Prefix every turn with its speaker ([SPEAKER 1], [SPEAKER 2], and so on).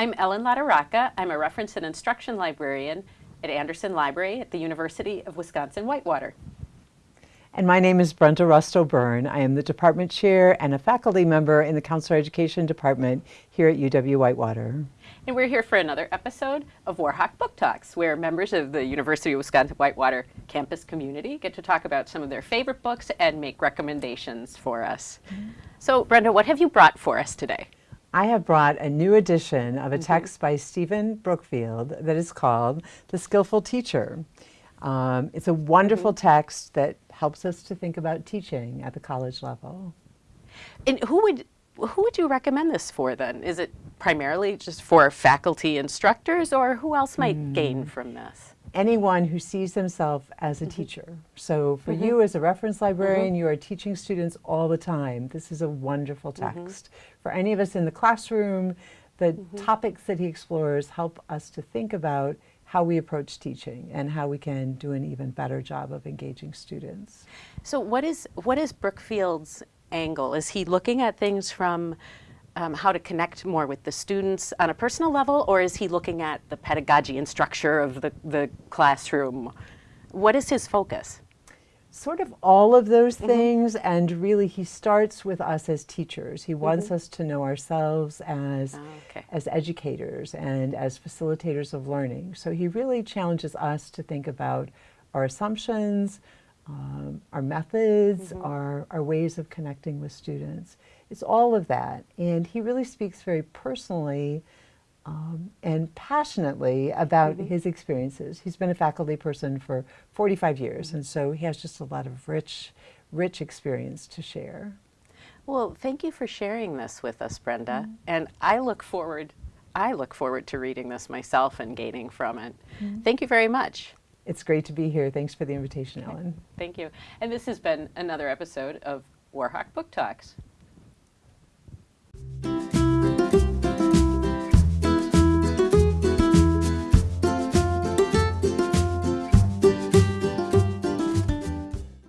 [SPEAKER 1] I'm Ellen Latorraca. I'm a reference and instruction librarian at Anderson Library at the University of Wisconsin-Whitewater.
[SPEAKER 2] And my name is Brenda Rusto Byrne. I am the department chair and a faculty member in the Counselor Education Department here at UW-Whitewater.
[SPEAKER 1] And we're here for another episode of Warhawk Book Talks, where members of the University of Wisconsin-Whitewater campus community get to talk about some of their favorite books and make recommendations for us. Mm -hmm. So Brenda, what have you brought for us today?
[SPEAKER 2] I have brought a new edition of a text by Stephen Brookfield that is called The Skillful Teacher. Um, it's a wonderful text that helps us to think about teaching at the college level.
[SPEAKER 1] And who would who would you recommend this for then? Is it primarily just for faculty instructors or who else might mm. gain from this?
[SPEAKER 2] Anyone who sees themselves as a mm -hmm. teacher. So for mm -hmm. you as a reference librarian, mm -hmm. you are teaching students all the time. This is a wonderful mm-hmm. text. For any of us in the classroom, the mm-hmm. topics that he explores help us to think about how we approach teaching and how we can do an even better job of engaging students.
[SPEAKER 1] So what is, what is Brookfield's angle? Is he looking at things from um, how to connect more with the students on a personal level, or is he looking at the pedagogy and structure of the, the classroom? What is his focus?
[SPEAKER 2] Sort of all of those mm -hmm. things, and really he starts with us as teachers. He wants mm -hmm. us to know ourselves as, oh, okay. as educators and as facilitators of learning. So he really challenges us to think about our assumptions, um, our methods, mm -hmm. our, our ways of connecting with students. It's all of that. And he really speaks very personally um, and passionately about mm -hmm. his experiences. He's been a faculty person for 45 years, mm -hmm. and so he has just a lot of rich, rich experience to share.
[SPEAKER 1] Well, thank you for sharing this with us, Brenda. Mm -hmm. And I look forward, I look forward to reading this myself and gaining from it. Mm-hmm. Thank you very much.
[SPEAKER 2] It's great to be here. Thanks for the invitation, Ellen.
[SPEAKER 1] Thank you. And this has been another episode of Warhawk Book Talks.